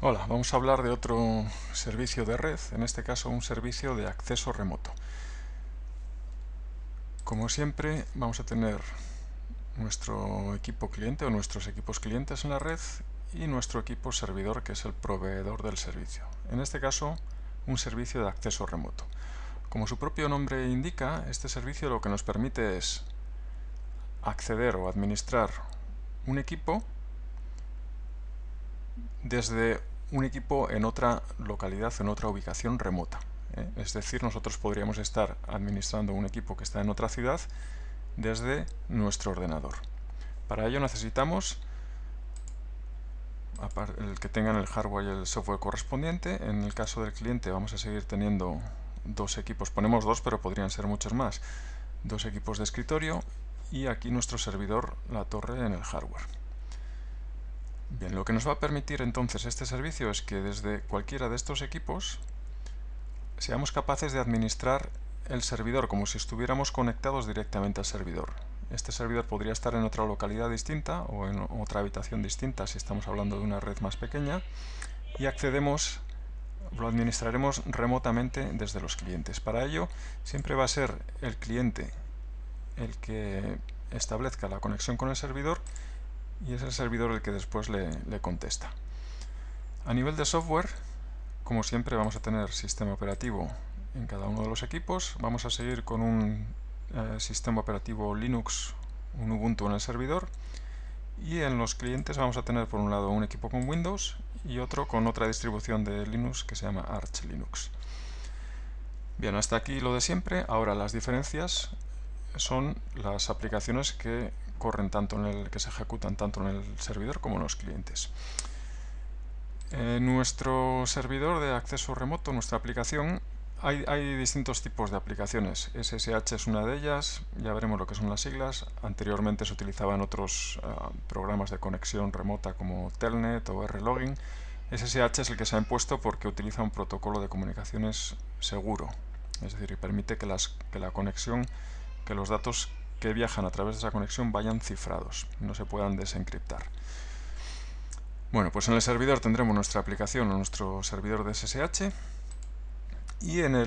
Hola, vamos a hablar de otro servicio de red, en este caso un servicio de acceso remoto. Como siempre vamos a tener nuestro equipo cliente o nuestros equipos clientes en la red y nuestro equipo servidor que es el proveedor del servicio. En este caso un servicio de acceso remoto. Como su propio nombre indica, este servicio lo que nos permite es acceder o administrar un equipo desde un equipo en otra localidad, en otra ubicación remota. ¿eh? Es decir, nosotros podríamos estar administrando un equipo que está en otra ciudad desde nuestro ordenador. Para ello necesitamos el que tengan el hardware y el software correspondiente. En el caso del cliente vamos a seguir teniendo dos equipos, ponemos dos pero podrían ser muchos más, dos equipos de escritorio y aquí nuestro servidor, la torre en el hardware. Bien, lo que nos va a permitir entonces este servicio es que desde cualquiera de estos equipos seamos capaces de administrar el servidor como si estuviéramos conectados directamente al servidor. Este servidor podría estar en otra localidad distinta o en otra habitación distinta si estamos hablando de una red más pequeña y accedemos, lo administraremos remotamente desde los clientes. Para ello siempre va a ser el cliente el que establezca la conexión con el servidor y es el servidor el que después le, contesta. A nivel de software, como siempre vamos a tener sistema operativo en cada uno de los equipos. Vamos a seguir con un eh, sistema operativo Linux, un Ubuntu en el servidor. Y en los clientes vamos a tener por un lado un equipo con Windows y otro con otra distribución de Linux que se llama Arch Linux. Bien, hasta aquí lo de siempre. Ahora las diferencias son las aplicaciones que corren tanto en el que se ejecutan tanto en el servidor como en los clientes. nuestro servidor de acceso remoto, nuestra aplicación, hay, distintos tipos de aplicaciones. SSH es una de ellas, ya veremos lo que son las siglas. Anteriormente se utilizaban otros ah, programas de conexión remota como Telnet o R-Login. SSH es el que se ha impuesto porque utiliza un protocolo de comunicaciones seguro, es decir, permite que, las, que la conexión, que los datos que viajan a través de esa conexión vayan cifrados, no se puedan desencriptar. Bueno, pues en el servidor tendremos nuestra aplicación o nuestro servidor de SSH y en eh,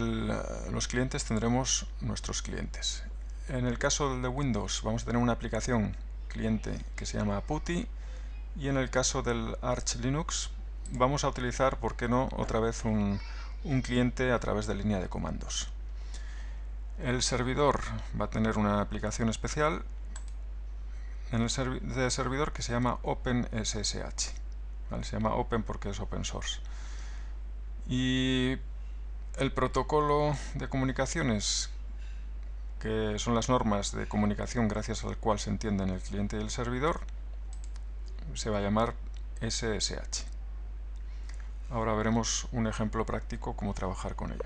los clientes tendremos nuestros clientes. En el caso de Windows vamos a tener una aplicación cliente que se llama PuTTY y en el caso del Arch Linux vamos a utilizar, ¿por qué no?, otra vez un cliente a través de línea de comandos. El servidor va a tener una aplicación especial en el servidor que se llama OpenSSH. Se llama Open porque es open source. Y el protocolo de comunicaciones, que son las normas de comunicación gracias al cual se entienden el cliente y el servidor, se va a llamar SSH. Ahora veremos un ejemplo práctico cómo trabajar con ello.